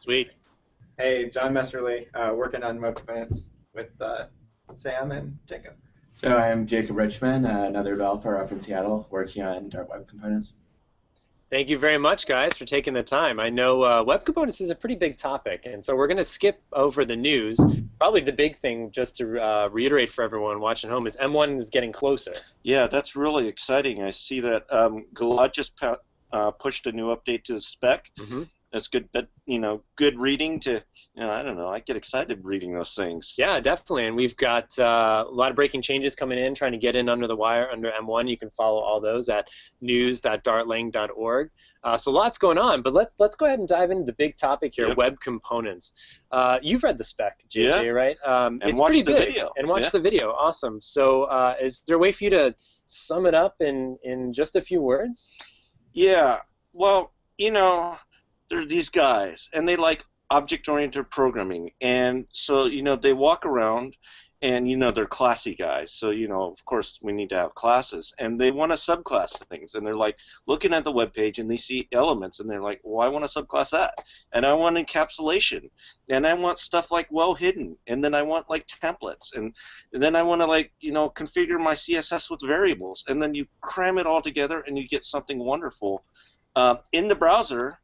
Sweet. Hey, John Messerly, uh, working on web components with uh, Sam and Jacob. So I'm Jacob Richman, uh, another developer up in Seattle, working on Dart Web Components. Thank you very much, guys, for taking the time. I know uh, web components is a pretty big topic, and so we're going to skip over the news. Probably the big thing, just to uh, reiterate for everyone watching home, is M1 is getting closer. Yeah, that's really exciting. I see that um, Gilad just uh, pushed a new update to the spec. Mm-hmm that's good but you know good reading to you know i don't know i get excited reading those things. Yeah definitely and we've got uh, a lot of breaking changes coming in trying to get in under the wire under m1 you can follow all those at news.dartlang.org uh, so lots going on but let's let's go ahead and dive into the big topic here yep. web components. Uh, you've read the spec jj yeah. right? Um, and it's watch pretty the big. video. And watch yeah. the video. Awesome. So uh, is there a way for you to sum it up in in just a few words? Yeah. Well you know they're these guys and they like object oriented programming. And so you know they walk around and you know they're classy guys. So you know of course we need to have classes. And they want to subclass things. And they're like looking at the web page and they see elements and they're like well i want to subclass that. And i want encapsulation. And i want stuff like well hidden. And then i want like templates. And, and then i want to like you know configure my css with variables. And then you cram it all together and you get something wonderful uh, in the browser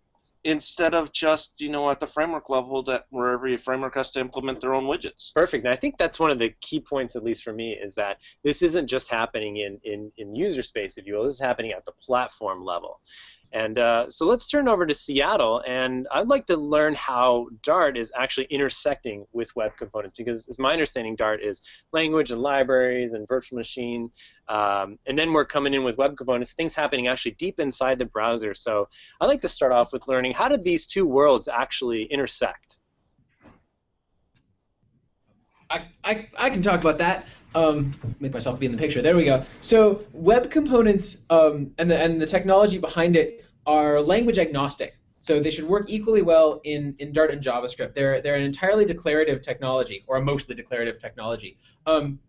instead of just you know at the framework level that where every framework has to implement their own widgets. Perfect. And I think that's one of the key points, at least for me, is that this isn't just happening in, in, in user space, if you will. This is happening at the platform level. And uh, so let's turn over to Seattle, and I'd like to learn how Dart is actually intersecting with web components, because it's my understanding Dart is language and libraries and virtual machine, um, and then we're coming in with web components, things happening actually deep inside the browser. So I'd like to start off with learning how did these two worlds actually intersect? I, I, I can talk about that. Um, make myself be in the picture. There we go. So web components um, and the and the technology behind it are language agnostic. So they should work equally well in, in Dart and JavaScript. They're they're an entirely declarative technology or a mostly declarative technology. Um,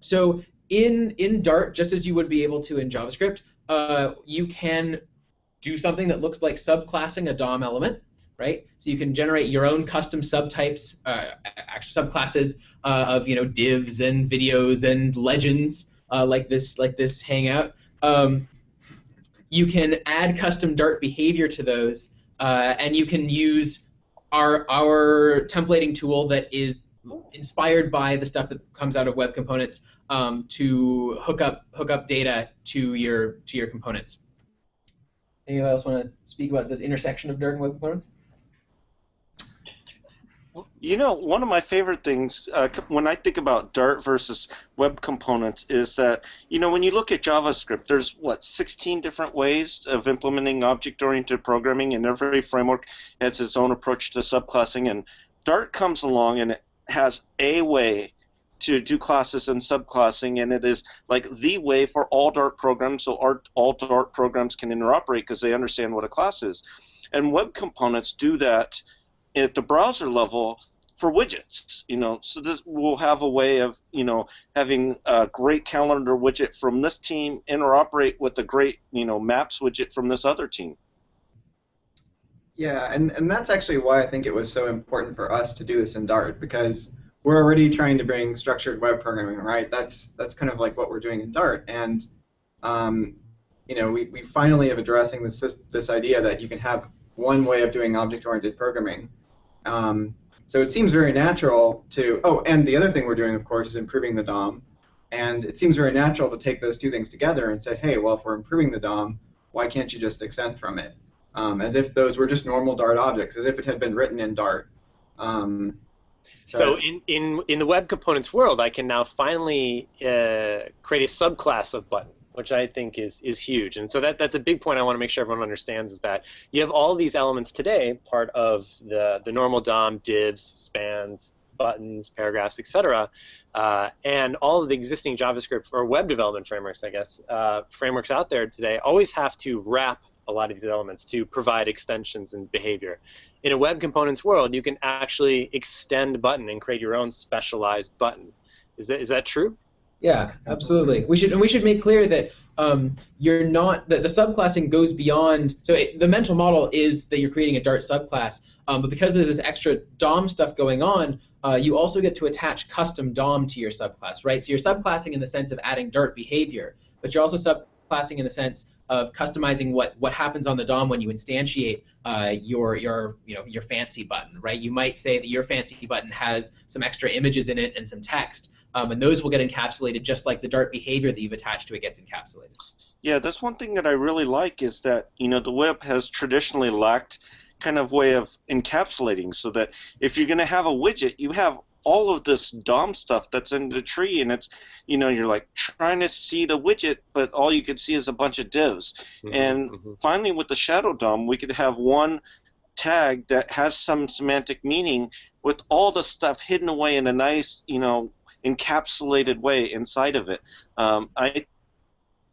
so in in Dart, just as you would be able to in JavaScript, uh, you can do something that looks like subclassing a DOM element right? So you can generate your own custom subtypes, uh, actually subclasses uh, of you know divs and videos and legends uh, like this like this Hangout. Um, you can add custom Dart behavior to those, uh, and you can use our our templating tool that is inspired by the stuff that comes out of web components um, to hook up hook up data to your to your components. Anyone else want to speak about the intersection of Dart and web components? You know, one of my favorite things uh, when I think about Dart versus web components is that, you know, when you look at JavaScript, there's what, 16 different ways of implementing object oriented programming, and every framework has its own approach to subclassing. And Dart comes along and it has a way to do classes and subclassing, and it is like the way for all Dart programs, so all Dart programs can interoperate because they understand what a class is. And web components do that at the browser level for widgets you know so this will have a way of you know having a great calendar widget from this team interoperate with the great you know maps widget from this other team. Yeah and, and that's actually why i think it was so important for us to do this in dart because we're already trying to bring structured web programming right? That's that's kind of like what we're doing in dart and um, you know we, we finally have addressing this this idea that you can have one way of doing object oriented programming um, so it seems very natural to, oh, and the other thing we're doing, of course, is improving the DOM. And it seems very natural to take those two things together and say, hey, well, if we're improving the DOM, why can't you just extend from it? Um, as if those were just normal Dart objects, as if it had been written in Dart. Um, so, so in, in, in the web components world, I can now finally uh, create a subclass of button which I think is is huge. And so that that's a big point I want to make sure everyone understands is that you have all these elements today, part of the the normal DOM, divs, spans, buttons, paragraphs, etc. Uh, and all of the existing JavaScript or web development frameworks, I guess, uh, frameworks out there today always have to wrap a lot of these elements to provide extensions and behavior. In a web components world, you can actually extend button and create your own specialized button. Is that is that true? Yeah, absolutely. We should and we should make clear that um, you're not that the subclassing goes beyond. So it, the mental model is that you're creating a Dart subclass, um, but because there's this extra DOM stuff going on, uh, you also get to attach custom DOM to your subclass, right? So you're subclassing in the sense of adding Dart behavior, but you're also in the sense of customizing what what happens on the DOM when you instantiate uh, your your you know your fancy button, right? You might say that your fancy button has some extra images in it and some text, um, and those will get encapsulated just like the Dart behavior that you've attached to it gets encapsulated. Yeah, that's one thing that I really like is that you know the web has traditionally lacked kind of way of encapsulating, so that if you're going to have a widget, you have all of this DOM stuff that's in the tree, and it's you know you're like trying to see the widget, but all you can see is a bunch of divs. Mhm, And mhm. finally, with the shadow DOM, we could have one tag that has some semantic meaning with all the stuff hidden away in a nice, you know, encapsulated way inside of it. Um, I,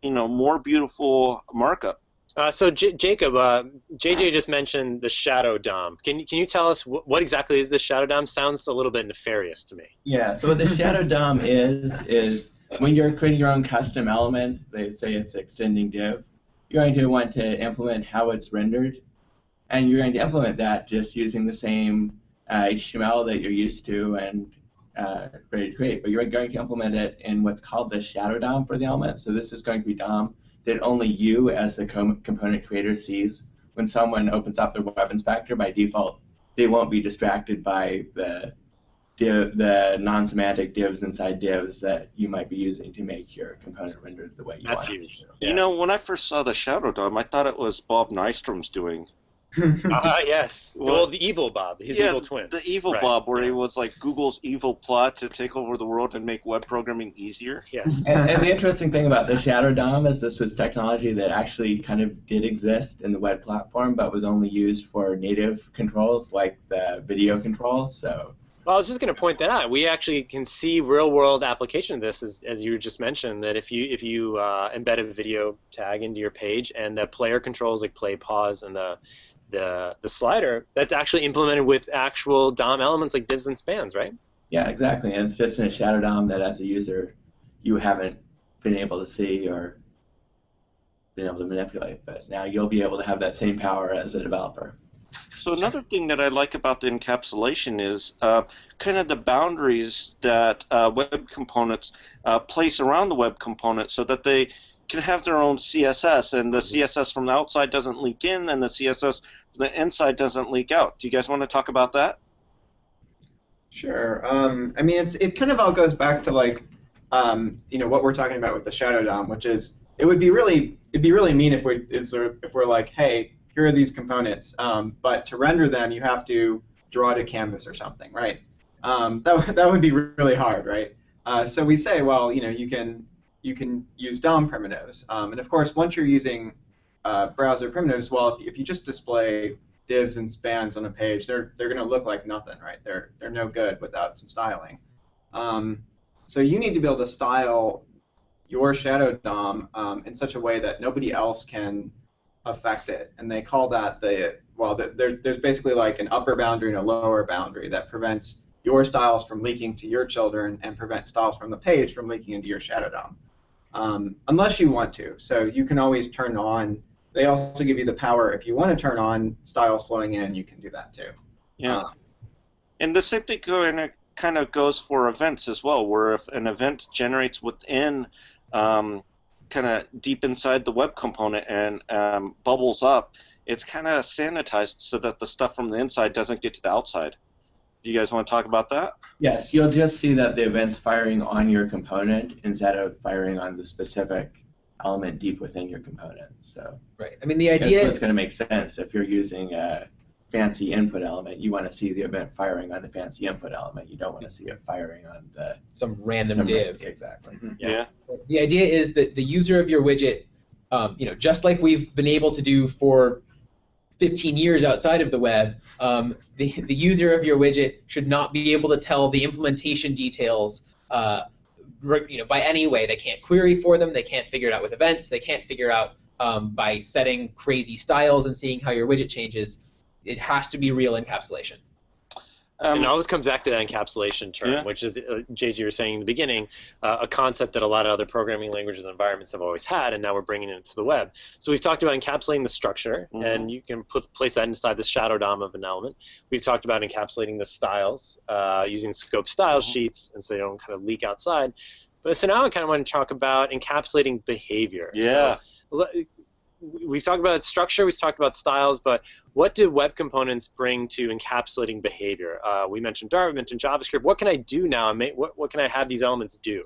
you know, more beautiful markup. Uh, so J- Jacob, uh, JJ just mentioned the shadow DOM. Can you can you tell us wh- what exactly is the shadow DOM? Sounds a little bit nefarious to me. Yeah, so what the shadow DOM is, is when you're creating your own custom element, they say it's extending div, you're going to want to implement how it's rendered. And you're going to implement that just using the same uh, HTML that you're used to and uh, ready to create. But you're going to implement it in what's called the shadow DOM for the element. So this is going to be DOM that only you as the com- component creator sees. When someone opens up their web inspector, by default, they won't be distracted by the div, the non-semantic divs inside divs that you might be using to make your component rendered the way you That's want huge. it. to. Yeah. You know, when I first saw the shadow DOM, I thought it was Bob Nystrom's doing. Ah, yes. Well- Well, the evil Bob, his yeah, evil twin. The evil Right, Bob, where he was like Google's evil plot to take over the world and make web programming easier. Yes. And, and the interesting thing about the Shadow DOM is this was technology that actually kind of did exist in the web platform, but was only used for native controls like the video controls. So Well, I was just going to point that out. We actually can see real-world application of this, as, as you just mentioned, that if you if you uh, embed a video tag into your page and the player controls like play, pause, and the the the slider, that's actually implemented with actual DOM elements like divs and spans, right? yeah, exactly. And it's just in a Shadow DOM that as a user you haven't been able to see or been able to manipulate. But now you'll be able to have that same power as a developer. So another thing that I like about the encapsulation is uh, kind of the boundaries that uh, web components uh, place around the web component, so that they can have their own CSS, and the CSS from the outside doesn't leak in, and the CSS from the inside doesn't leak out. Do you guys want to talk about that? Sure. Um, I mean, it's it kind of all goes back to like, um, you know, what we're talking about with the shadow DOM, which is it would be really it'd be really mean if we is there, if we're like, hey, here are these components, um, but to render them, you have to draw to canvas or something, right? Um, that that would be really hard, right? Uh, so we say, well, you know, you can you can use DOM primitives, um, and of course, once you're using uh, browser primitives, well, if, if you just display divs and spans on a page, they're they're going to look like nothing, right? They're they're no good without some styling. Um, so you need to be able to style your shadow DOM um, in such a way that nobody else can affect it, and they call that the well, the, there, there's basically like an upper boundary and a lower boundary that prevents your styles from leaking to your children and prevent styles from the page from leaking into your shadow DOM, um, unless you want to. So you can always turn on. They also give you the power if you want to turn on styles flowing in, you can do that too. Yeah. Um, And the same thing kind of kind of goes for events as well, where if an event generates within um, kind of deep inside the web component and um, bubbles up, it's kind of sanitized so that the stuff from the inside doesn't get to the outside. Do you guys want to talk about that? Yes, you'll just see that the event's firing on your component instead of firing on the specific element deep within your component. So Right. I mean, the idea what's going to make sense if you're using a fancy input element. You want to see the event firing on the fancy input element. You don't want to see it firing on the some random some- div. Exactly. Yeah. The idea is that the user of your widget, um, you know, just like we've been able to do for 15 years outside of the web, um, the, the user of your widget should not be able to tell the implementation details uh, re- you know, by any way. They can't query for them. They can't figure it out with events. They can't figure out um, by setting crazy styles and seeing how your widget changes. It has to be real encapsulation. And it Um, always comes back to that encapsulation term, Yeah. which is, uh, JG, you were saying in the beginning, uh, a concept that a lot of other programming languages and environments have always had, and now we're bringing it to the web. So we've talked about encapsulating the structure, Mhm. and you can put, place that inside the shadow DOM of an element. We've talked about encapsulating the styles uh, using scope style Mhm. sheets, and so they don't kind of leak outside. But so now I kind of want to talk about encapsulating behavior. Yeah. le- we've talked about structure, we've talked about styles, but what do web components bring to encapsulating behavior? Uh, we mentioned Dart, we mentioned JavaScript. What can I do now? and make- What, what can I have these elements do?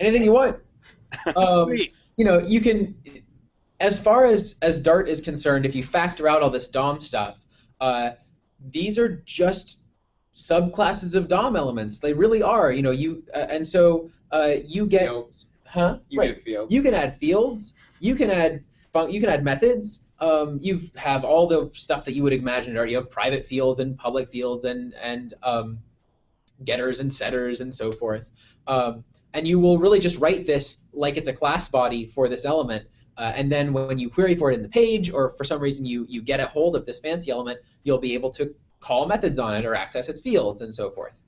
Anything you want. Um, you know, you can, as far as as Dart is concerned, if you factor out all this DOM stuff, uh, these are just subclasses of DOM elements. They really are. You know, you uh, and so uh, you get, Fields. Huh? You right. get fields. You can add fields. You can add fun- you can add methods. Um, you have all the stuff that you would imagine. Or you have private fields and public fields and and um, getters and setters and so forth. Um, and you will really just write this like it's a class body for this element. Uh, and then when you query for it in the page, or for some reason you you get a hold of this fancy element, you'll be able to call methods on it or access its fields and so forth.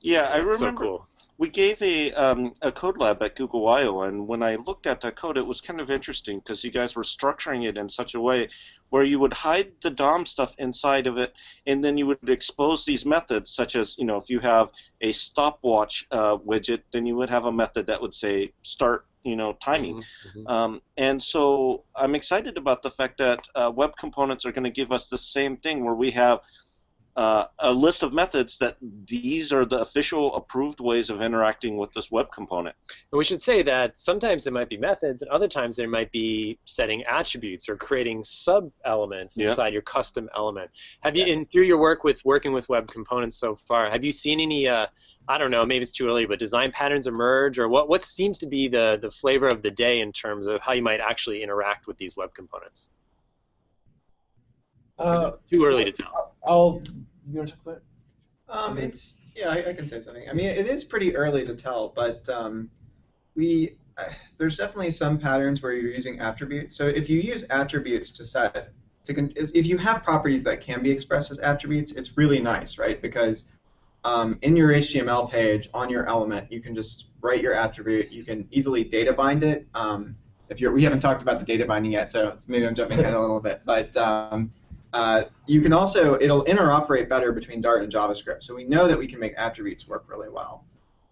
Yeah, I That's so remember cool. We gave a um, a code lab at Google I/O, and when I looked at that code, it was kind of interesting because you guys were structuring it in such a way where you would hide the DOM stuff inside of it, and then you would expose these methods, such as you know, if you have a stopwatch uh, widget, then you would have a method that would say start, you know, timing. Mhm, mhm. Um, and so I'm excited about the fact that uh, web components are going to give us the same thing where we have uh, a list of methods that these are the official approved ways of interacting with this web component. And we should say that sometimes there might be methods, and other times there might be setting attributes or creating sub elements Yeah. inside your custom element. Have you, in through your work with working with web components so far, have you seen any? Uh, I don't know, maybe it's too early, but design patterns emerge, or what? What seems to be the the flavor of the day in terms of how you might actually interact with these web components? Or is Uh, too early to tell. I'll. You want to talk about it? Um, it's yeah, I, I can say something. I mean, it is pretty early to tell, but um, we uh, there's definitely some patterns where you're using attributes. So if you use attributes to set to con- is- if you have properties that can be expressed as attributes, it's really nice, right? Because um, in your HTML page on your element, you can just write your attribute. You can easily data bind it. Um, if you're, we haven't talked about the data binding yet, so maybe I'm jumping ahead a little bit, but um, uh, you can also, it'll interoperate better between Dart and JavaScript. So we know that we can make attributes work really well.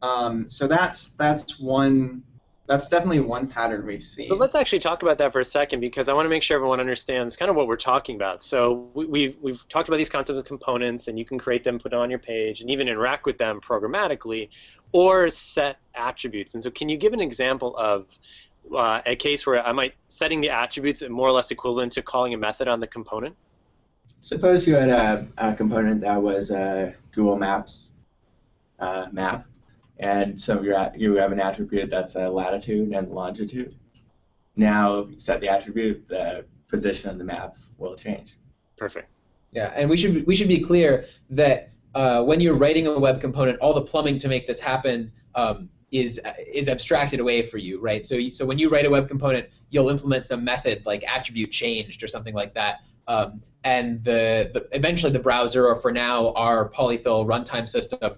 Um, so that's that's one, that's definitely one pattern we've seen. But let's actually talk about that for a second because I want to make sure everyone understands kind of what we're talking about. So we, we've we've talked about these concepts of components, and you can create them, put on your page, and even interact with them programmatically, or set attributes. And so, can you give an example of uh, a case where I might setting the attributes more or less equivalent to calling a method on the component? Suppose you had a, a component that was a Google Maps uh, map, and so you have an attribute that's a latitude and longitude. Now, if you set the attribute, the position of the map will change. Perfect. Yeah, and we should we should be clear that uh, when you're writing a web component, all the plumbing to make this happen um, is is abstracted away for you, right? So so when you write a web component, you'll implement some method like attribute changed or something like that, um, and the, the eventually the browser or for now our polyfill runtime system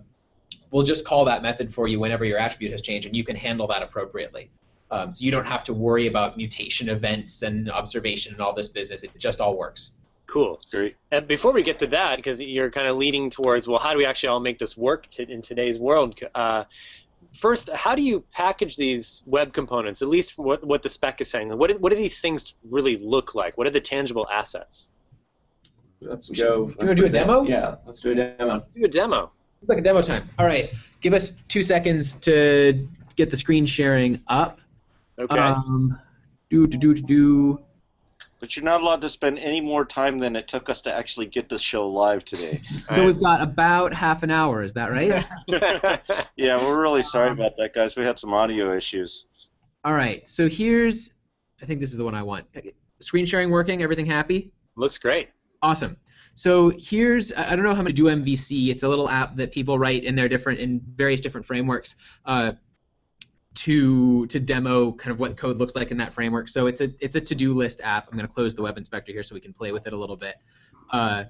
will just call that method for you whenever your attribute has changed, and you can handle that appropriately. Um, so you don't have to worry about mutation events and observation and all this business. It just all works. Cool. Great. And before we get to that, because you're kind of leading towards, well, how do we actually all make this work to, in today's world? Uh, first, how do you package these web components? At least what, what the spec is saying. What do, what do these things really look like? What are the tangible assets? Let's go. do you wanna do a demo? Yeah, let's do a demo. Let's do a demo. It's like a demo time. All right, give us two seconds to get the screen sharing up. Okay. Um, do do do do do. But you're not allowed to spend any more time than it took us to actually get this show live today. So we've got about half an hour. Is that right? yeah, we're really sorry about that, guys. We had some audio issues. All right. So here's. I think this is the one I want. Screen sharing working. Everything happy? Looks great. Awesome. So here's I I don't know how many do MVC. It's a little app that people write in their different in various different frameworks uh, to to demo kind of what code looks like in that framework. So it's a it's a to do list app. I'm going to close the web inspector here so we can play with it a little bit. Uh,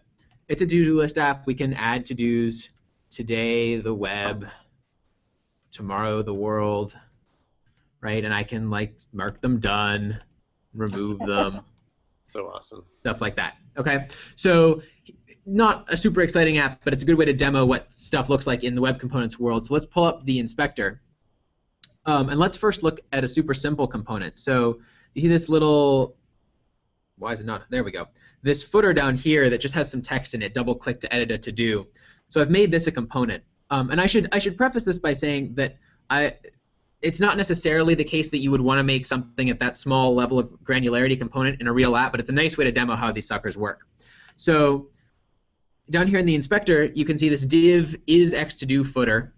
it's a to-do list app. We can add to-dos today, the web, tomorrow, the world, right? And I can like mark them done, remove them, So awesome. stuff like that. Okay, so not a super exciting app, but it's a good way to demo what stuff looks like in the web components world. So let's pull up the inspector. Um, and let's first look at a super simple component. So you see this little, why is it not? There we go. This footer down here that just has some text in it. Double click to edit a to do. So I've made this a component. Um, and I should I should preface this by saying that I it's not necessarily the case that you would want to make something at that small level of granularity component in a real app, but it's a nice way to demo how these suckers work. So down here in the inspector, you can see this div is x to do footer.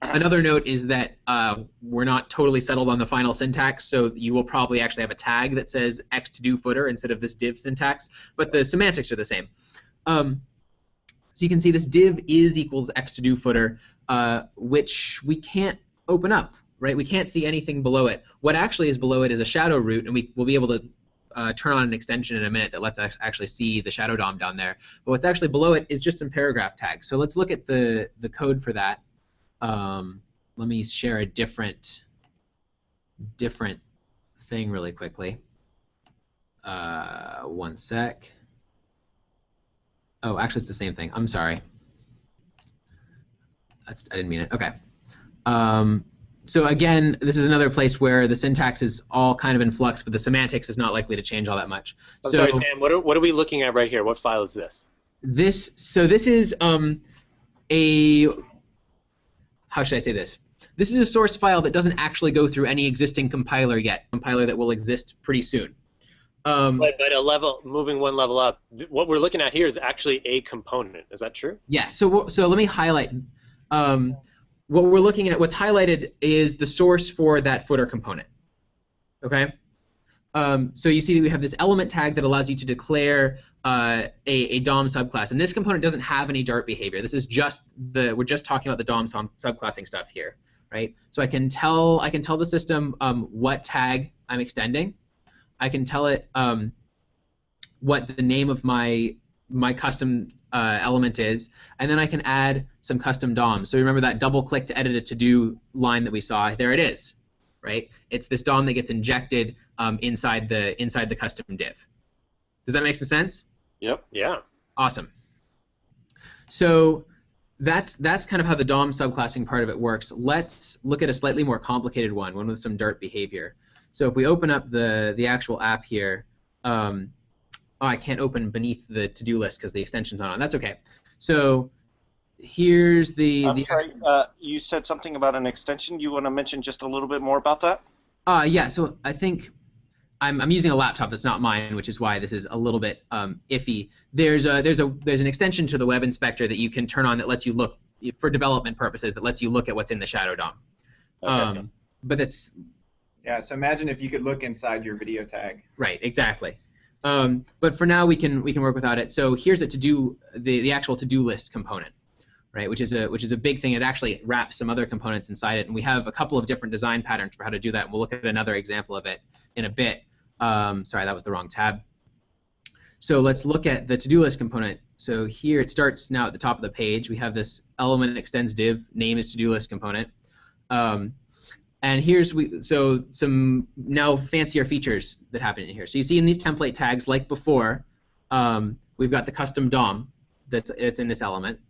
Another note is that uh, we're not totally settled on the final syntax, so you will probably actually have a tag that says x to do footer instead of this div syntax, but the semantics are the same. Um, so you can see this div is equals x to do footer, uh, which we can't open up, right? We can't see anything below it. What actually is below it is a shadow root, and we will be able to uh, turn on an extension in a minute that lets us actually see the shadow DOM down there. But what's actually below it is just some paragraph tags. So let's look at the, the code for that. Um, let me share a different different thing really quickly. Uh, one sec. Oh, actually, it's the same thing. I'm sorry. That's, I didn't mean it. Okay. Um, so again, this is another place where the syntax is all kind of in flux, but the semantics is not likely to change all that much. I'm so sorry, Sam. What are, what are we looking at right here? What file is this? this, so this is um, a, how should I say this? This is a source file that doesn't actually go through any existing compiler yet, compiler that will exist pretty soon. Um, But, but a level, moving one level up. What we're looking at here is actually a component. Is that true? Yeah. So so let me highlight. Um, what we're looking at, what's highlighted is the source for that footer component. Okay. Um, so you see that we have this element tag that allows you to declare uh, a, a DOM subclass, and this component doesn't have any Dart behavior. This is just the we're just talking about the DOM sub- subclassing stuff here, right? So I can tell I can tell the system um, what tag I'm extending. I can tell it um, what the name of my my custom uh, element is, and then I can add some custom DOM. So remember that double click to edit a to do line that we saw. There it is, right? It's this DOM that gets injected um, inside the inside the custom div. Does that make some sense? Yep. Yeah. Awesome. So that's that's kind of how the DOM subclassing part of it works. Let's look at a slightly more complicated one, one with some Dart behavior. So if we open up the the actual app here, um, oh, I can't open beneath the to-do list because the extension's not on. That's okay. So here's the. I'm the sorry. Uh, you said something about an extension. You want to mention just a little bit more about that? Uh, yeah, so I think I'm, I'm using a laptop that's not mine, which is why this is a little bit um, iffy. There's a there's a there's an extension to the web inspector that you can turn on that lets you look for development purposes that lets you look at what's in the shadow DOM. Okay. Um, but that's Yeah, so imagine if you could look inside your video tag. right, exactly. Um, but for now, we can we can work without it. So here's a to do the the actual to do list component, right? Which is a which is a big thing. It actually wraps some other components inside it, and we have a couple of different design patterns for how to do that. And we'll look at another example of it in a bit. Um, sorry, that was the wrong tab. So let's look at the to do list component. So here it starts now at the top of the page. We have this element extends div name is to do list component. Um, and here's we so some now fancier features that happen in here. So you see in these template tags, like before, um, we've got the custom DOM that's it's in this element.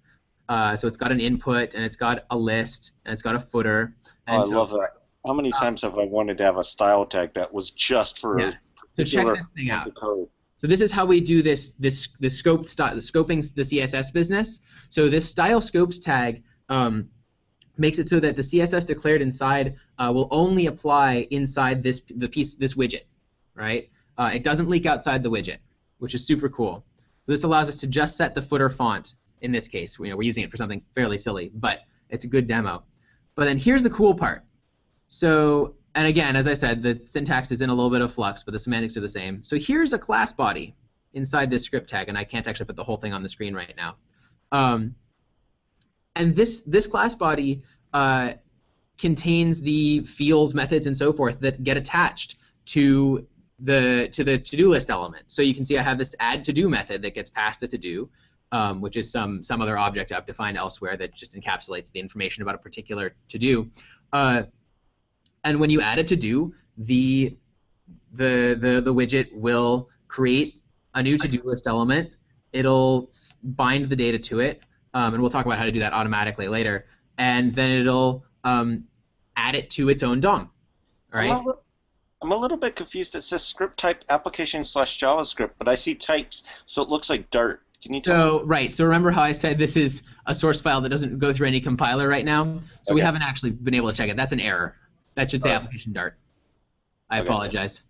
Uh, so it's got an input and it's got a list and it's got a footer. Oh, And I so, love that. How many times have I wanted to have a style tag that was just for Yeah. So check this thing out. code? So this is how we do this this this scoped style the scoping the CSS business. So this style scopes tag um, makes it so that the CSS declared inside uh, will only apply inside this the piece this widget, right? Uh, it doesn't leak outside the widget, which is super cool. So this allows us to just set the footer font. In this case, you know, we're using it for something fairly silly, but it's a good demo. But then here's the cool part. So, and again, as I said, the syntax is in a little bit of flux, but the semantics are the same. So here's a class body inside this script tag, and I can't actually put the whole thing on the screen right now. Um, and this this class body uh, contains the fields, methods, and so forth that get attached to the to the to-do list element. So you can see I have this add to-do method that gets passed a to-do. Um, which is some some other object I've defined elsewhere that just encapsulates the information about a particular to do. Uh, and when you add a to do, the the the the widget will create a new to do list element. It'll bind the data to it, um, and we'll talk about how to do that automatically later. And then it'll um, add it to its own DOM. Right. I'm a, li- I'm a little bit confused. It says script type application slash JavaScript, but I see types, so it looks like Dart. Can you tell? So right. So remember how I said this is a source file that doesn't go through any compiler right now. So we haven't actually been able to check it. That's an error. That should say Alright. application Dart. I Okay. apologize.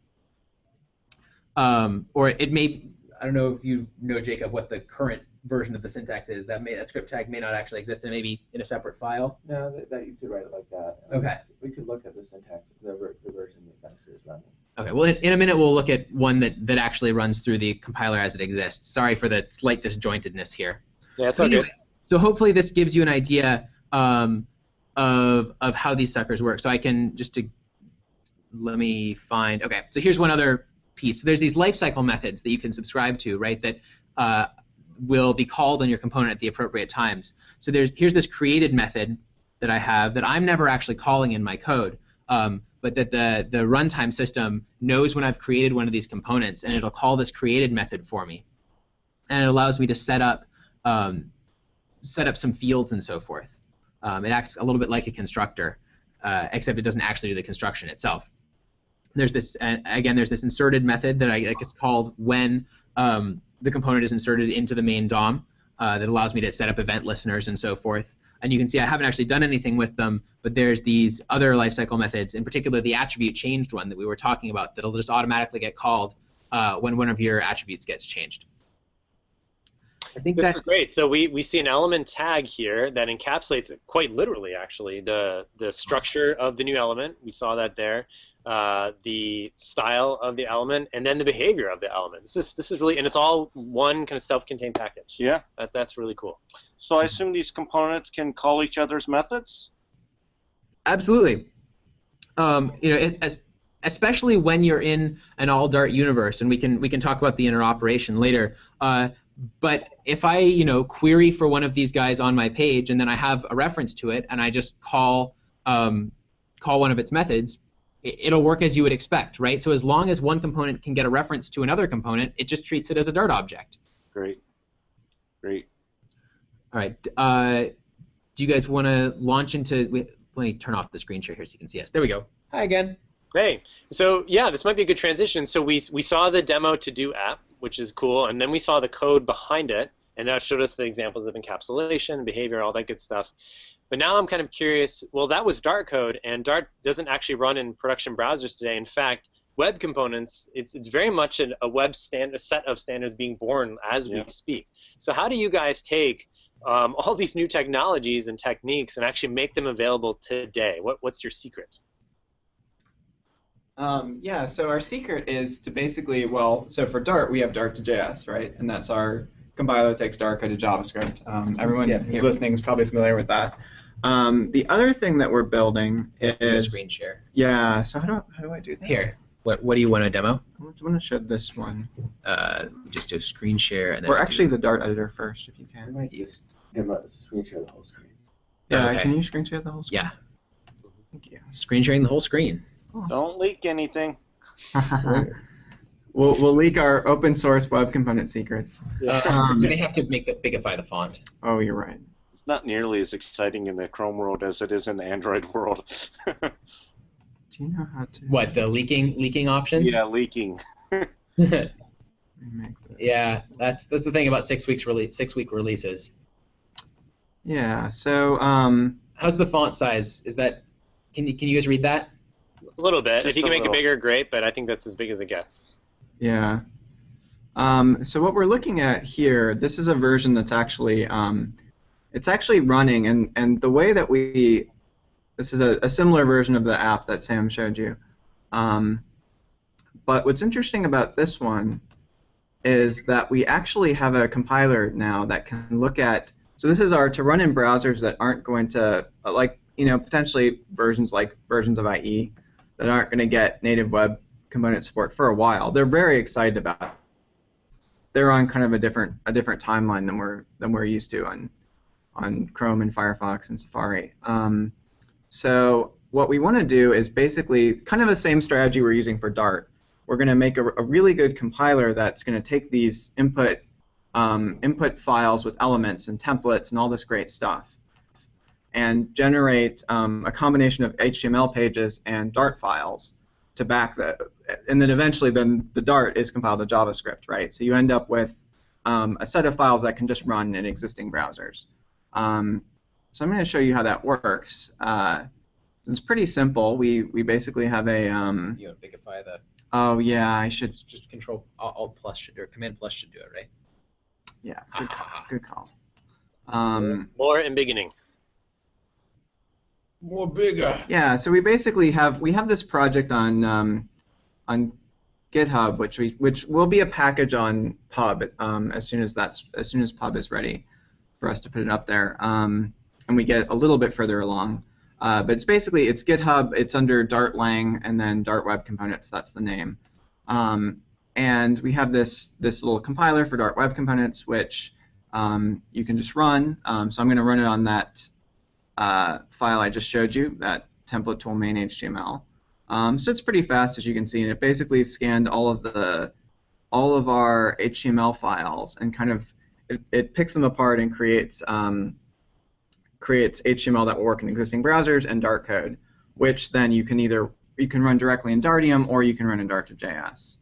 Um, or it may. I don't know if you know Jacob what the current version of the syntax is. That may that script tag may not actually exist. It may be in a separate file. No, that, that you could write it like that. Okay. We could look at the syntax, the, the version that Venture is running. Okay. Well, in, in a minute we'll look at one that that actually runs through the compiler as it exists. Sorry for the slight disjointedness here. Yeah, it's all good. Anyway, So hopefully this gives you an idea um, of of how these suckers work. So I can just to let me find. Okay, so here's one other piece. So there's these lifecycle methods that you can subscribe to, right? That uh, will be called on your component at the appropriate times. So there's here's this created method that I have that I'm never actually calling in my code. Um, but that the, the runtime system knows when I've created one of these components, and it'll call this created method for me. And it allows me to set up um, set up some fields and so forth. Um, it acts a little bit like a constructor, uh, except it doesn't actually do the construction itself. There's this uh, again. There's this inserted method that I like. It's called when um, the component is inserted into the main DOM uh, that allows me to set up event listeners and so forth. And you can see I haven't actually done anything with them, but there's these other lifecycle methods, in particular the attribute changed one that we were talking about, that'll just automatically get called uh, when one of your attributes gets changed. I think This that's is great. So we, we see an element tag here that encapsulates it quite literally, actually, the the structure of the new element. We saw that there, uh, the style of the element, and then the behavior of the element. This is this is really, and it's all one kind of self-contained package. Yeah. That, that's really cool. So I assume these components can call each other's methods? Absolutely. Um, you know, it, as, especially when you're in an all Dart universe, and we can we can talk about the interoperation later. Uh, but if I you know query for one of these guys on my page, and then I have a reference to it, and I just call um, call one of its methods, it, it'll work as you would expect, right? So as long as one component can get a reference to another component, it just treats it as a Dart object. Great. Great. All right. Uh, do you guys want to launch into? Wait, let me turn off the screen share here so you can see us. There we go. Hi again. Great. So yeah, this might be a good transition. So we we saw the demo to do app, which is cool, and then we saw the code behind it, and that showed us the examples of encapsulation, behavior, all that good stuff. But now I'm kind of curious. Well, that was Dart code, and Dart doesn't actually run in production browsers today. In fact, web components, it's it's very much an, a web stand a set of standards being born as we speak. So how do you guys take um, all these new technologies and techniques and actually make them available today? What what's your secret? Um, yeah, so our secret is to basically, well, so for Dart, we have Dart to JS, right? And that's our compiler that takes Dart code to JavaScript. Um, everyone Yeah, who's here. listening is probably familiar with that. Um, the other thing that we're building is, screen share. yeah, so how do, how do I do that? Here. What what do you want to demo? I want to show this one. Uh, just do screen share and then. Or actually the Dart editor first, if you I can. might just demo, screen share the whole screen. Yeah, Okay. can you screen share the whole screen? Yeah, Thank you. screen sharing the whole screen. Awesome. Don't leak anything. we'll, we'll leak our open source web component secrets. Uh, Um, they have to make the bigify the font. Oh, you're right. It's not nearly as exciting in the Chrome world as it is in the Android world. Do you know how to What the leaking leaking options? yeah, leaking. yeah, that's that's the thing about six weeks release six week releases. Yeah, so um, How's the font size? Is that can you can you guys read that? A little bit. Just if you can make little. it bigger, great. But I think that's as big as it gets. Yeah. Um, so what we're looking at here, this is a version that's actually, um, it's actually running, and, and the way that we, this is a, a similar version of the app that Sam showed you. Um, but what's interesting about this one is that we actually have a compiler now that can look at, so this is our to run in browsers that aren't going to, like, you know, potentially versions like versions of IE that aren't going to get native web component support for a while. They're very excited about it. they're on kind of a different a different timeline than we're than we're used to on on Chrome and Firefox and Safari. Um, so what we want to do is basically kind of the same strategy we're using for Dart. We're going to make a, a, really good compiler that's going to take these input um, input files with elements and templates and all this great stuff and generate um, a combination of HTML pages and Dart files to back that. And then eventually then the Dart is compiled to JavaScript, right? So you end up with um, a set of files that can just run in existing browsers. Um, so I'm going to show you how that works. Uh, it's pretty simple. We we basically have a. Um, you want to bigify the. Oh yeah, I should. Just Control Alt plus should or Command plus should do it, right? Yeah, good call. Good call. Um, More and beginning. More bigger. Yeah, so we basically have we have this project on um, on GitHub, which we which will be a package on Pub um, as soon as that's as soon as Pub is ready for us to put it up there, um, and we get a little bit further along. Uh, but it's basically it's GitHub. It's under Dart Lang and then Dart Web Components. That's the name. Um, and we have this this little compiler for Dart Web Components, which um, you can just run. Um, so I'm going to run it on that uh, file I just showed you, that template tool main HTML. Um, so it's pretty fast, as you can see, and it basically scanned all of the all of our HTML files and kind of it, it picks them apart and creates um, creates HTML that will work in existing browsers and Dart code, which then you can either you can run directly in Dartium or you can run in Dart2JS.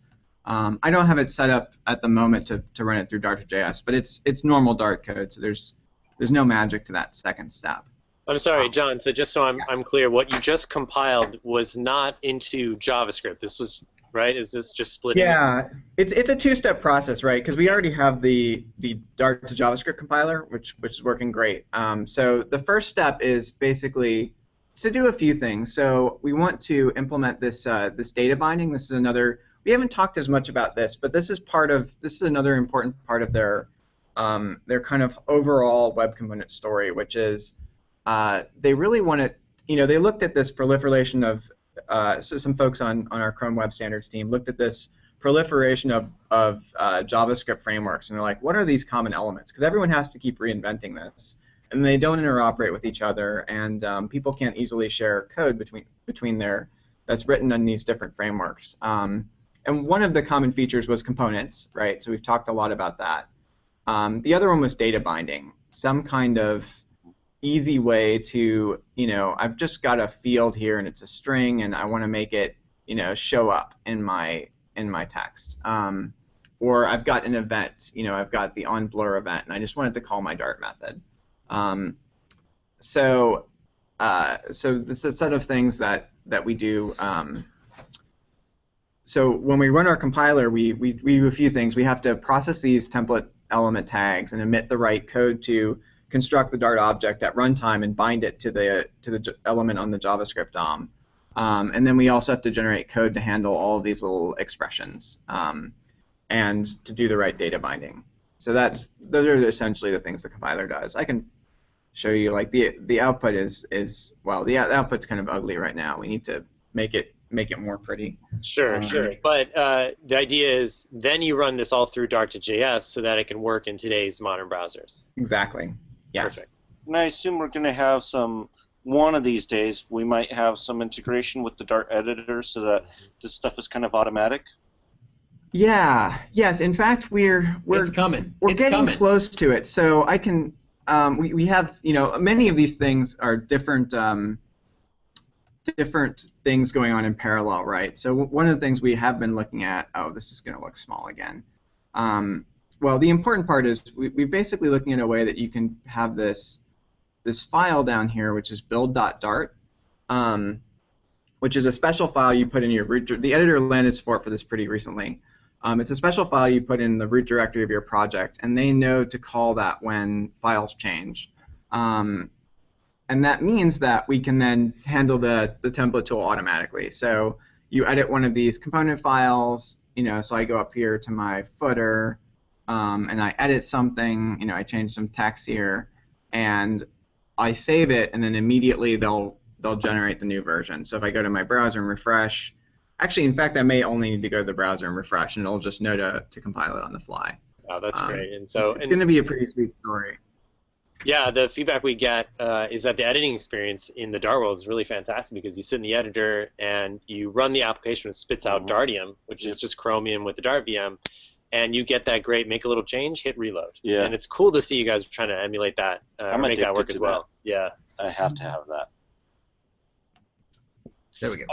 Um, I don't have it set up at the moment to, to run it through Dart2JS, but it's it's normal Dart code, so there's there's no magic to that second step. I'm sorry, John. So just so I'm, I'm clear, what you just compiled was not into JavaScript. This was right? Is this just splitting? Yeah, it's it's a two-step process, right? Because we already have the the Dart to JavaScript compiler, which which is working great. Um, so the first step is basically to do a few things. So we want to implement this uh, this data binding. This is another. We haven't talked as much about this, but this is part of this is another important part of their um, their kind of overall web component story, which is uh, they really want to. You know, they looked at this proliferation of uh, so some folks on, on our Chrome Web Standards team looked at this proliferation of, of uh, JavaScript frameworks, and they're like, what are these common elements? Because everyone has to keep reinventing this, and they don't interoperate with each other, and um, people can't easily share code between between their that's written in these different frameworks. Um, and one of the common features was components, right? So we've talked a lot about that. Um, the other one was data binding, some kind of easy way to, you know, I've just got a field here and it's a string and I want to make it, you know, show up in my in my text. Um, or I've got an event, you know, I've got the on blur event and I just wanted to call my Dart method. Um, so uh, so this is a set of things that that we do. Um, so when we run our compiler, we, we, we do a few things. We have to process these template element tags and emit the right code to construct the Dart object at runtime and bind it to the to the element on the JavaScript DOM. Um, and then we also have to generate code to handle all of these little expressions um, and to do the right data binding. So that's those are essentially the things the compiler does. I can show you like the the output is is well the, the output's kind of ugly right now. We need to make it make it more pretty. Sure, um, sure. But uh, the idea is then you run this all through Dart to JS so that it can work in today's modern browsers. Exactly. Yes. Perfect. And I assume we're going to have some. One of these days, we might have some integration with the Dart editor so that this stuff is kind of automatic. Yeah. Yes. In fact, we're we're it's coming. We're it's getting coming. close to it. So I can. Um, we we have you know many of these things are different. Um, different things going on in parallel, right? So one of the things we have been looking at. Oh, this is going to look small again. Um, well, the important part is we, we're basically looking at a way that you can have this this file down here, which is build.dart, um, which is a special file you put in your root. The editor landed support for this pretty recently. Um, it's a special file you put in the root directory of your project, and they know to call that when files change. Um, and that means that we can then handle the, the template tool automatically. So you edit one of these component files, you know, so I go up here to my footer, um, and I edit something, you know, I change some text here, and I save it, and then immediately they'll they'll generate the new version. So if I go to my browser and refresh, actually, in fact, I may only need to go to the browser and refresh, and it'll just know to, to compile it on the fly. Wow, that's Um, great. And so, it's, it's going to be a pretty sweet story. Yeah, the feedback we get uh, is that the editing experience in the Dart world is really fantastic because you sit in the editor and you run the application, it spits out Mhm. Dartium, which is just Chromium with the Dart VM, and you get that great make a little change, hit reload. Yeah. And it's cool to see you guys trying to emulate that uh, I'm or make that work to as well. Yeah. I have to have that. There we go.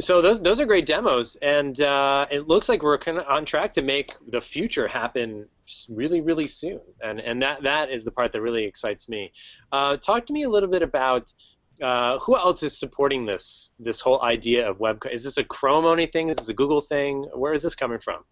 So those those are great demos, and uh, it looks like we're kind of on track to make the future happen really, really soon. And and that that is the part that really excites me. Uh, talk to me a little bit about uh, who else is supporting this this whole idea of web. Is this a Chrome only thing? Is this a Google thing? Where is this coming from?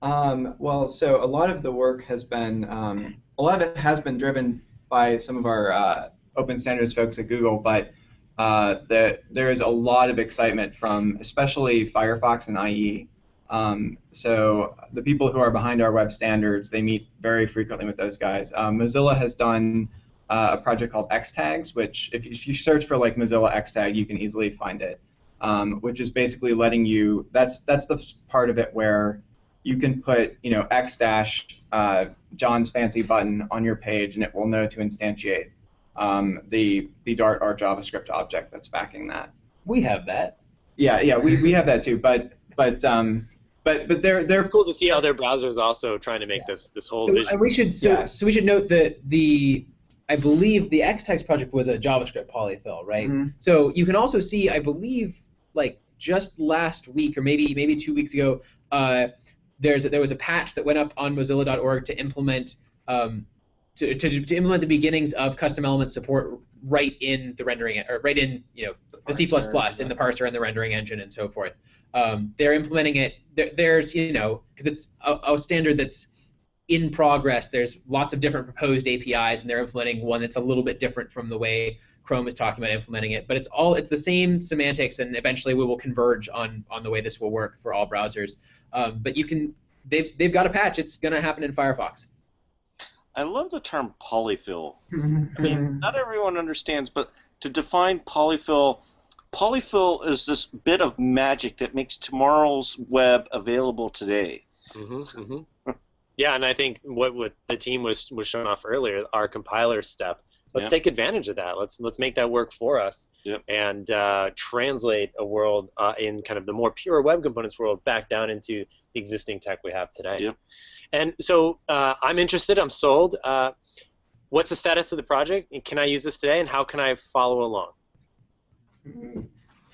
Um, well, so a lot of the work has been, um, a lot of it has been driven by some of our uh, open standards folks at Google, but uh, the, there is a lot of excitement from especially Firefox and IE. Um, so the people who are behind our web standards, they meet very frequently with those guys. Um, Mozilla has done uh, a project called X-Tags, which if, if you search for like Mozilla X-Tag, you can easily find it, um, which is basically letting you, that's, that's the part of it where you can put you know x dash uh, John's fancy button on your page, and it will know to instantiate um, the the Dart or JavaScript object that's backing that. We have that. Yeah, yeah, we, we have that too, but but um, but but they're they're It's cool to see other browsers also trying to make this this whole vision. And we should so, Yes. so we should note that the I believe the X-Tags project was a JavaScript polyfill, right? Mhm. So you can also see, I believe, like just last week or maybe maybe two weeks ago, uh, there's there was a patch that went up on Mozilla.org to implement um, to, to, to implement the beginnings of custom element support right in the rendering or right in you know the C++ parser, in the parser and the rendering engine and so forth. Um, they're implementing it. There, there's you know because it's a, a standard that's in progress. There's lots of different proposed APIs, and they're implementing one that's a little bit different from the way Chrome is talking about implementing it. But it's all it's the same semantics, and eventually we will converge on on the way this will work for all browsers. Um, but you can they've they've got a patch. It's going to happen in Firefox. I love the term polyfill. I mean, not everyone understands, but to define polyfill, polyfill is this bit of magic that makes tomorrow's web available today. hmm hmm yeah, and I think what, what the team was was showing off earlier, our compiler step. Let's Yeah. take advantage of that. Let's let's make that work for us, Yep. and uh, translate a world uh, in kind of the more pure web components world back down into the existing tech we have today. Yep. And so uh, I'm interested. I'm sold. Uh, what's the status of the project? Can I use this today? And how can I follow along?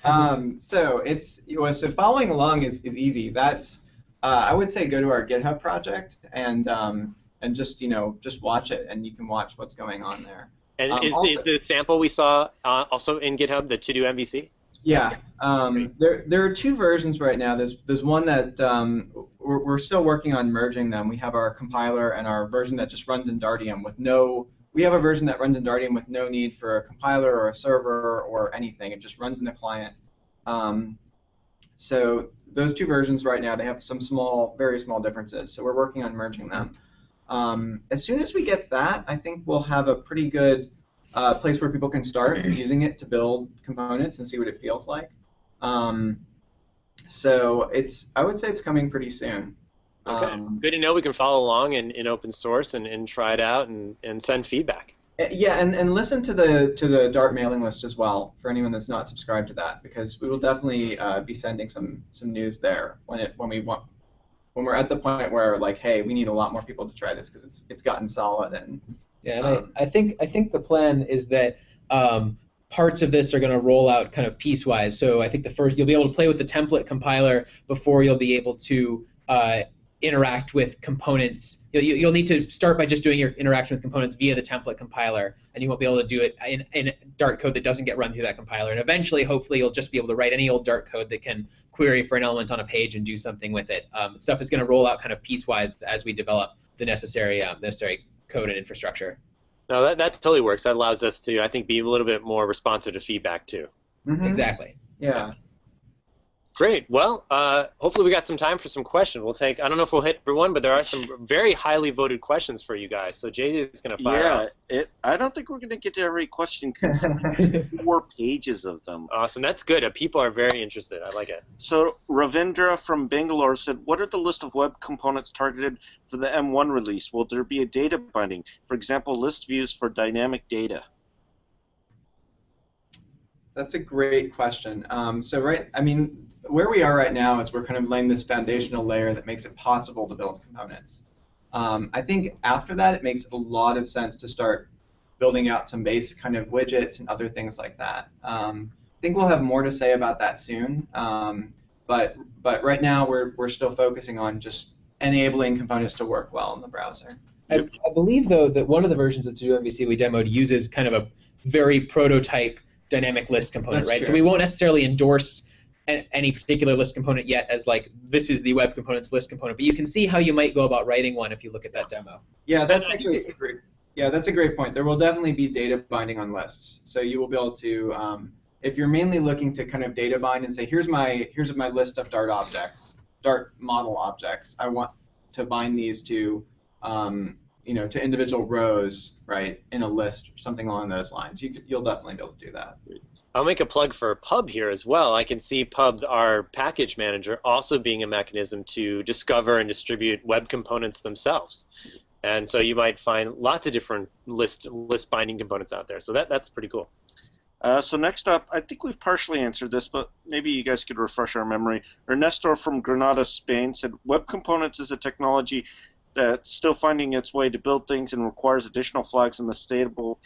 um, so it's well, so following along is, is easy. That's uh, I would say go to our GitHub project and um, and just you know just watch it and you can watch what's going on there. And Um, is, also- is the sample we saw uh, also in GitHub the TodoMVC? Yeah, um, there there are two versions right now. There's there's one that um, we're, we're still working on merging them. We have our compiler and our version that just runs in Dartium with no. We have a version that runs in Dartium with no need for a compiler or a server or anything. It just runs in the client. Um, so those two versions right now they have some small, very small differences. So we're working on merging them. Um, as soon as we get that, I think we'll have a pretty good uh, place where people can start using it to build components and see what it feels like. Um, so it's I would say it's coming pretty soon. Okay. Um, Good to know we can follow along in, in open source and, and try it out and, and send feedback. Uh, yeah, and, and listen to the to the Dart mailing list as well for anyone that's not subscribed to that because we will definitely uh, be sending some some news there when it when we want when we're at the point where like hey we need a lot more people to try this because it's it's gotten solid and Yeah, and Um, I, I think I think the plan is that um, parts of this are going to roll out kind of piecewise. So I think the first you'll be able to play with the template compiler before you'll be able to uh, interact with components. You'll, you'll need to start by just doing your interaction with components via the template compiler, and you won't be able to do it in, in Dart code that doesn't get run through that compiler. And eventually, hopefully, you'll just be able to write any old Dart code that can query for an element on a page and do something with it. Um, stuff is going to roll out kind of piecewise as we develop the necessary um, necessary code and infrastructure. No, that, that totally works. That allows us to, I think, be a little bit more responsive to feedback too. Mhm. Exactly. yeah Great. Well, uh, hopefully we got some time for some questions. We'll take. I don't know if we'll hit everyone, but there are some very highly voted questions for you guys. So JJ is going to fire yeah, off. it. I don't think we're going to get to every question. 'cause there's four pages of them. Awesome. That's good. Uh, people are very interested. I like it. So Ravindra from Bangalore said, "What are the list of web components targeted for the M1 release? Will there be a data binding? For example, list views for dynamic data." That's a great question. Um, so right, I mean, where we are right now is we're kind of laying this foundational layer that makes it possible to build components. Um, I think after that, it makes a lot of sense to start building out some base kind of widgets and other things like that. Um, I think we'll have more to say about that soon. Um, but but right now, we're we're still focusing on just enabling components to work well in the browser. I, I believe though that one of the versions of TodoMVC we demoed uses kind of a very prototype dynamic list component, That's right? So we won't necessarily endorse any particular list component yet as like this is the web components list component, but you can see how you might go about writing one if you look at that demo. Yeah, that's actually a great. Yeah, that's a great point. There will definitely be data binding on lists, so you will be able to, um, if you're mainly looking to kind of data bind and say, here's my here's my list of Dart objects, Dart model objects. I want to bind these to, um, you know, to individual rows, right, in a list, or something along those lines. You you'll definitely be able to do that. I'll make a plug for Pub here as well. I can see Pub, our package manager, also being a mechanism to discover and distribute web components themselves. And so you might find lots of different list list binding components out there. So that that's pretty cool. Uh, so next up, I think we've partially answered this, but maybe you guys could refresh our memory. Ernesto from Granada, Spain said, "Web components is a technology that's still finding its way to build things and requires additional flags in the stable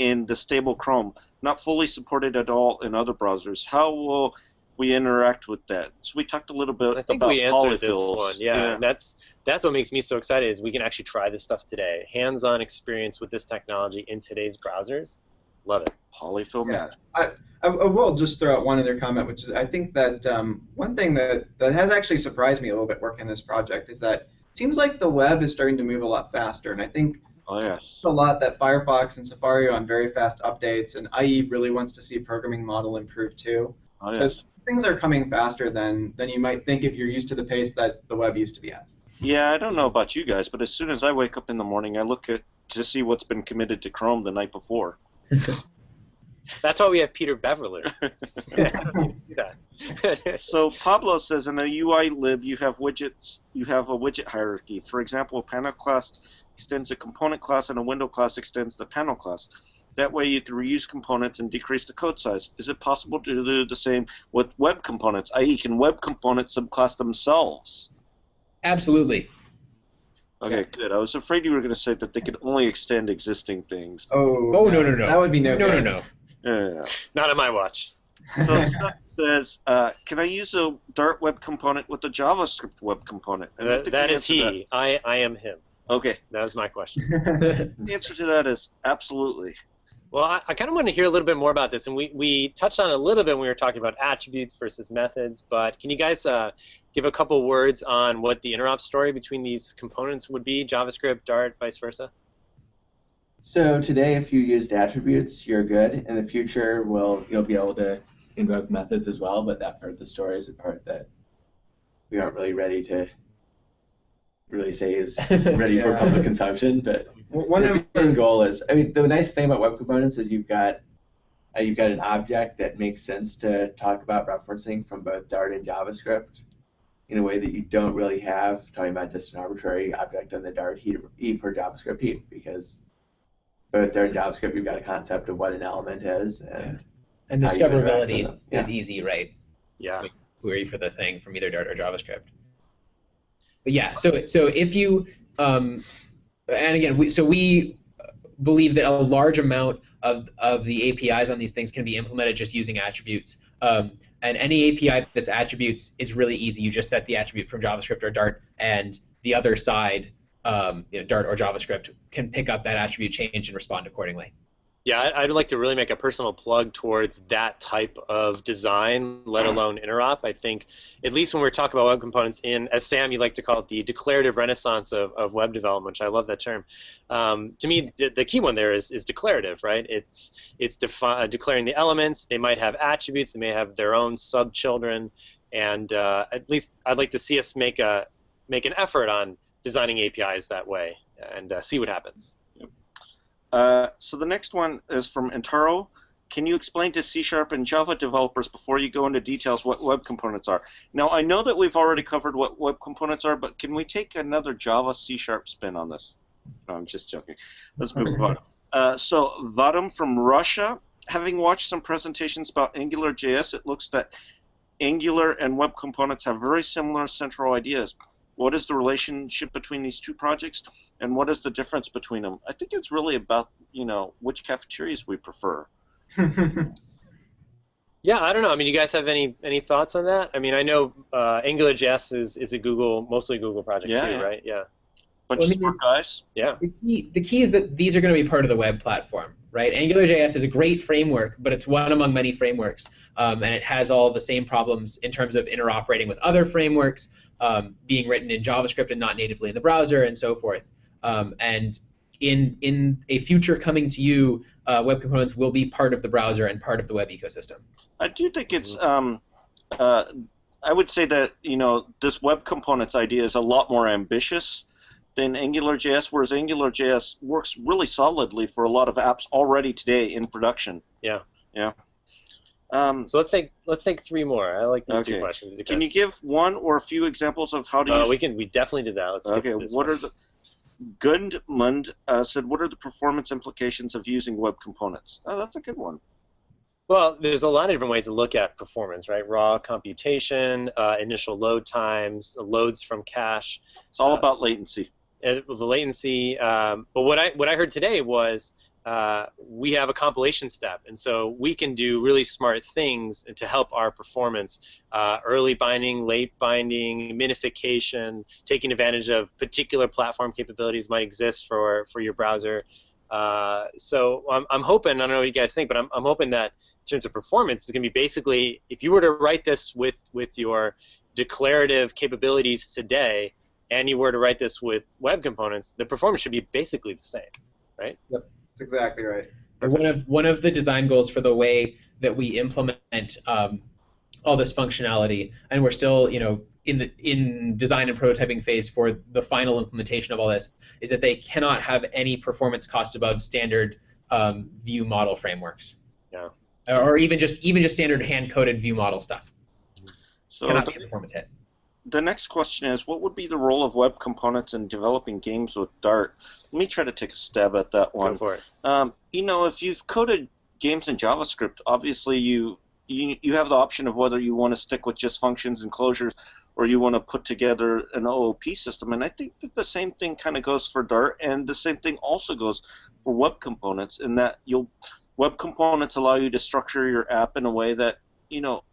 in the stable Chrome, not fully supported at all in other browsers. How will we interact with that?" So we talked a little bit I think about we answered this one. Yeah, and that's that's what makes me so excited is we can actually try this stuff today. Hands-on experience with this technology in today's browsers. Love it. polyfill Yeah. magic. I, I will just throw out one other comment, which is I think that um, one thing that, that has actually surprised me a little bit working on this project is that it seems like the web is starting to move a lot faster, and I think Oh yes. a lot that Firefox and Safari are on very fast updates, and IE really wants to see programming model improve too. Oh So things are coming faster than than you might think if you're used to the pace that the web used to be at. Yeah, I don't know about you guys, but as soon as I wake up in the morning, I look at to see what's been committed to Chrome the night before. That's why we have Peter Beverloo. Do that. So Pablo says in a UI lib you have widgets you have a widget hierarchy. For example, a panel class extends a component class and a window class extends the panel class. That way you can reuse components and decrease the code size. Is it possible to do the same with web components, i.e. can web components subclass themselves? Absolutely. Okay, good. I was afraid you were going to say that they could only extend existing things. Oh, Oh, no, no, no. That would be no No, no, good. no. Yeah. Not on my watch. So Scott says, uh, can I use a Dart web component with a JavaScript web component? And I That, think that the is answer to he. I, I am him. okay. That was my question. The answer to that is absolutely. Well, I, I kind of want to hear a little bit more about this, and we, we touched on it a little bit when we were talking about attributes versus methods. But can you guys uh, give a couple words on what the interop story between these components would be? JavaScript, Dart, vice versa. So today, if you used attributes, you're good. In the future, we'll you'll be able to invoke methods as well. But that part of the story is a part that we aren't really ready to really say is ready for public consumption. But One the of end goal is, I mean, the nice thing about web components is you've got uh, you've got an object that makes sense to talk about referencing from both Dart and JavaScript in a way that you don't really have talking about just an arbitrary object on the Dart heap, heap or JavaScript heap because both Dart and JavaScript you've got a concept of what an element is and And How you interact with discoverability them. is easy, right? Yeah. query for the thing from either Dart or JavaScript. But yeah, so so if you um, and again, we, so we believe that a large amount of of the APIs on these things can be implemented just using attributes. Um, and any API that's attributes is really easy. You just set the attribute from JavaScript or Dart, and the other side, um, you know, Dart or JavaScript, can pick up that attribute change and respond accordingly. Yeah, I'd like to really make a personal plug towards that type of design, let alone interop. I think, at least when we're talking about web components, in as Sam, you like to call it the declarative renaissance of, of web development, which I love that term. Um, to me, the, the key one there is, is declarative, right? It's it's uh, declaring the elements. They might have attributes. They may have their own subchildren. and uh, at least I'd like to see us make a make an effort on designing APIs that way and uh, see what happens. Uh, so the next one is from Intaro. Can you explain to C Sharp and Java developers before you go into details what web components are? Now, I know that we've already covered what web components are, but can we take another Java C Sharp spin on this? No, I'm just joking. Let's move on. Uh, so, Vadim from Russia, having watched some presentations about AngularJS, it looks that Angular and web components have very similar central ideas. What is the relationship between these two projects, and what is the difference between them? I think it's really about you know which cafeterias we prefer. Yeah, I don't know. I mean, you guys have any any thoughts on that? I mean, I know uh, AngularJS is, is a Google, mostly a Google project Yeah, too, yeah. right? Yeah, Bunch Well, of I mean- smart guys. yeah. The key, the key is that these are going to be part of the web platform, right? AngularJS is a great framework, but it's one among many frameworks, um, and it has all the same problems in terms of interoperating with other frameworks, um, being written in JavaScript and not natively in the browser, and so forth. Um, and in in a future coming to you, uh, web components will be part of the browser and part of the web ecosystem. I do think it's. Um, uh, I would say that you know this web components idea is a lot more ambitious than AngularJS, whereas AngularJS works really solidly for a lot of apps already today in production. Yeah. Yeah. Um, So let's take let's take three more. I like these two Okay. questions. can you give one or a few examples of how to Uh, use? we can. We definitely did that. Let's okay. What one. are the Gundmund uh, said? What are the performance implications of using web components? Oh, that's a good one. Well, there's a lot of different ways to look at performance, right? Raw computation, uh, initial load times, loads from cache, It's all Uh, about latency. Uh, the latency. Um, but what I what I heard today was uh, we have a compilation step, and so we can do really smart things to help our performance. Uh, early binding, late binding, minification, taking advantage of particular platform capabilities might exist for for your browser. Uh, so I'm, I'm hoping, I don't know what you guys think, but I'm, I'm hoping that in terms of performance, it's going to be basically, if you were to write this with, with your declarative capabilities today, and you were to write this with web components, the performance should be basically the same. Right? Yep, that's exactly right. One of one of the design goals for the way that we implement um, all this functionality, and we're still, you know, in the in design and prototyping phase for the final implementation of all this, is that they cannot have any performance cost above standard um, view model frameworks. Yeah. Or even just even just standard hand coded view model stuff So cannot be a performance hit. The next question is what would be the role of web components in developing games with Dart? Let me try to take a stab at that one. Go for it. Um, you know, if you've coded games in JavaScript, obviously you, you you have the option of whether you want to stick with just functions and closures or you want to put together an OOP system. And I think that the same thing kind of goes for Dart, and the same thing also goes for web components. In that you'll web components allow you to structure your app in a way that you know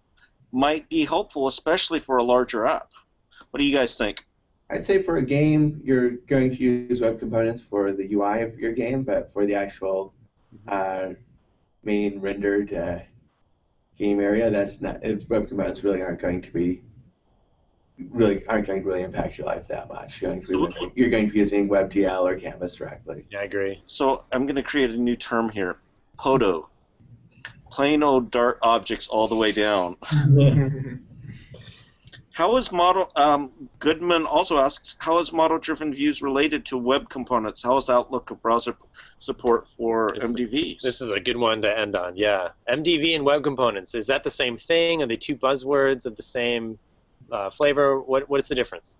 might be helpful, especially for a larger app. What do you guys think? I'd say for a game, you're going to use web components for the UI of your game, but for the actual uh, main rendered uh, game area, that's not. It's, web components really aren't going to be really aren't going to really impact your life that much. You're going to be, you're going to be using WebGL or Canvas directly. Yeah, I agree. So I'm going to create a new term here. PODO. Plain old Dart objects all the way down. How is model? Um, Goodman also asks, how is model-driven views related to web components? How is the outlook of browser support for It's- MDVs? This is a good one to end on. Yeah, MDV and web components is that the same thing? Are they two buzzwords of the same uh, flavor? What what is the difference?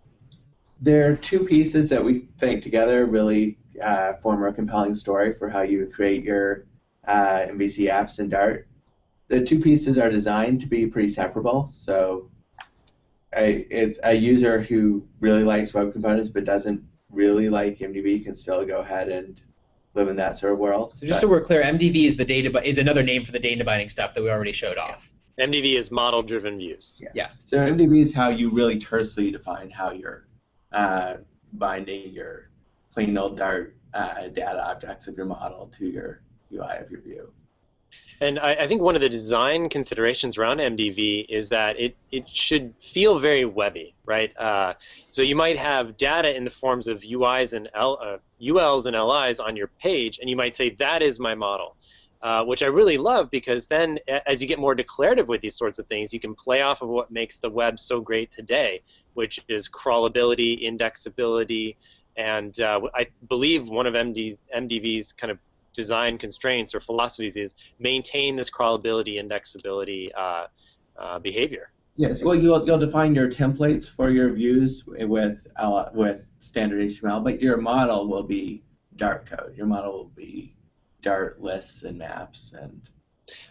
There are two pieces that we think together really uh, form a compelling story for how you create your uh, MVC apps and Dart. The two pieces are designed to be pretty separable. So, a, it's a user who really likes web components but doesn't really like MDV can still go ahead and live in that sort of world. So just so we're clear, MDV is the data bi- is another name for the data binding stuff that we already showed off. MDV is model-driven views. Yeah. So MDV is how you really tersely define how you're uh, binding your plain old Dart uh, data objects of your model to your UI of your view. And I, I think one of the design considerations around MDV is that it, it should feel very webby, right? Uh, so you might have data in the forms of UIs and L, uh, ULs and LIs on your page, and you might say that is my model. uh, which I really love because then as you get more declarative with these sorts of things, you can play off of what makes the web so great today, which is crawlability, indexability, and uh, I believe one of MD, MDV's kind of design constraints or philosophies is maintain this crawlability, indexability uh, uh, behavior. Yes, well, you'll, you'll define your templates for your views with uh, with standard HTML, but your model will be Dart code. Your model will be Dart lists and maps and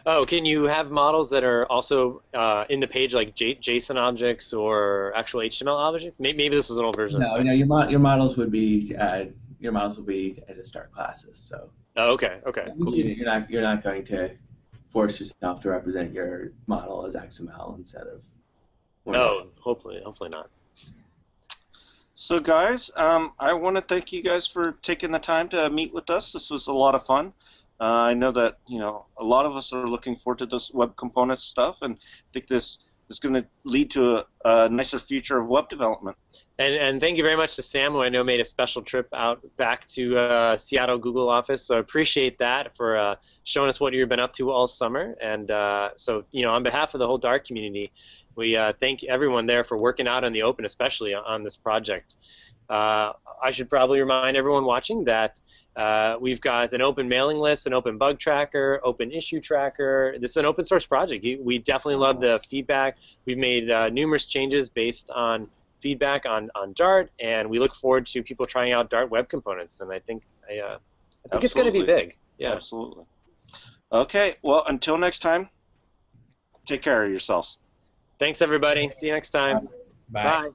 Oh, can you have models that are also uh, in the page like J- JSON objects or actual HTML objects? Maybe, maybe this is an old version. no, no, your mo- your models would be uh, your models will be at a start classes. So Oh, okay, okay, cool. you- you're not you're not going to force yourself to represent your model as XML instead of No, hopefully, hopefully not. So, guys, um, I want to thank you guys for taking the time to meet with us. This was a lot of fun. Uh, I know that you know a lot of us are looking forward to this web components stuff, and I think this is going to lead to a, a nicer future of web development. And and thank you very much to Sam, who I know made a special trip out back to uh, Seattle Google office. So I appreciate that for uh, showing us what you've been up to all summer. And uh, so you know, on behalf of the whole Dart community, we uh, thank everyone there for working out in the open, especially on this project. Uh, I should probably remind everyone watching that uh, we've got an open mailing list, an open bug tracker, open issue tracker. This is an open source project. We definitely love the feedback. We've made uh, numerous changes based on feedback on, on Dart, and we look forward to people trying out Dart web components. And I think I, uh, I think it's going to be big. Yeah. Absolutely. Okay. Well, until next time, take care of yourselves. Thanks, everybody. See you next time. Bye. Bye.